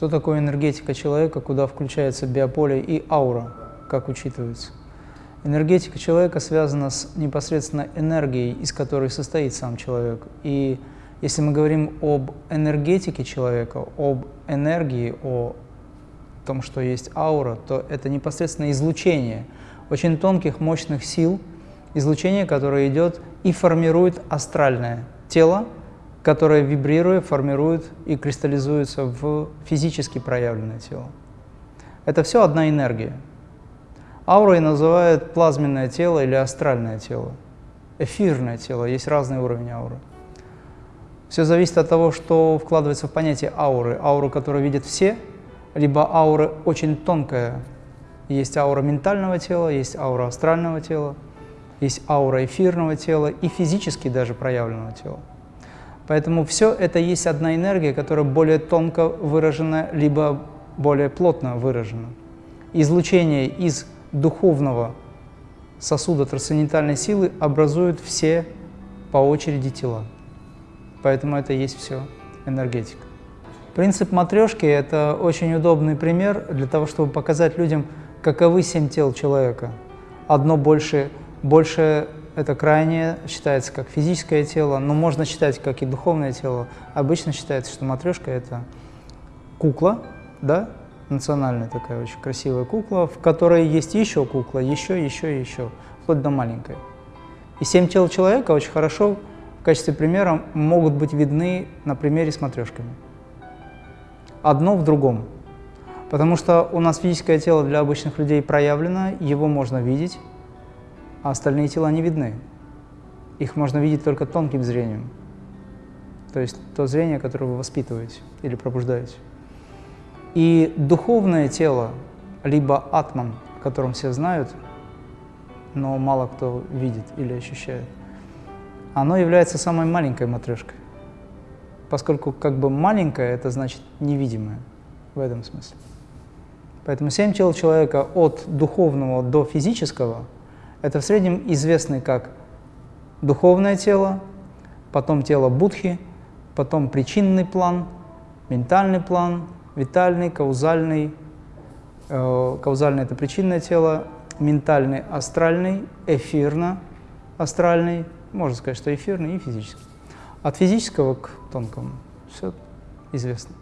Что такое энергетика человека, куда включается биополе и аура, как учитывается? Энергетика человека связана с непосредственно энергией, из которой состоит сам человек. И если мы говорим об энергетике человека, об энергии, о том, что есть аура, то это непосредственно излучение очень тонких, мощных сил, излучение, которое идет и формирует астральное тело, которое, вибрируя, формирует и кристаллизуется в физически проявленное тело. Это все одна энергия. Аурой называют плазменное тело или астральное тело, эфирное тело, есть разный уровень ауры. Все зависит от того, что вкладывается в понятие ауры. Ауру, которую видят все, либо аура очень тонкая. Есть аура ментального тела, есть аура астрального тела, есть аура эфирного тела и физически даже проявленного тела. Поэтому все это есть одна энергия, которая более тонко выражена, либо более плотно выражена. Излучение из духовного сосуда трансцендентальной силы образуют все по очереди тела. Поэтому это есть все энергетика. Принцип матрешки – это очень удобный пример для того, чтобы показать людям, каковы семь тел человека. Одно больше, больше это крайнее, считается как физическое тело, но можно считать как и духовное тело. Обычно считается, что матрешка – это кукла, да, национальная такая очень красивая кукла, в которой есть еще кукла, еще, еще, еще, вплоть до маленькой. И семь тел человека очень хорошо в качестве примера могут быть видны на примере с матрешками. Одно в другом. Потому что у нас физическое тело для обычных людей проявлено, его можно видеть, а остальные тела не видны. Их можно видеть только тонким зрением. То есть то зрение, которое вы воспитываете или пробуждаете. И духовное тело, либо атман, о котором все знают, но мало кто видит или ощущает, оно является самой маленькой матрешкой. Поскольку как бы маленькое, это значит невидимое в этом смысле. Поэтому семь тел человека от духовного до физического – это в среднем известны как духовное тело, потом тело Будхи, потом причинный план, ментальный план, витальный, каузальный. Э, каузальный – это причинное тело, ментальный – астральный, эфирно-астральный, можно сказать, что эфирный и физический. От физического к тонкому все известно.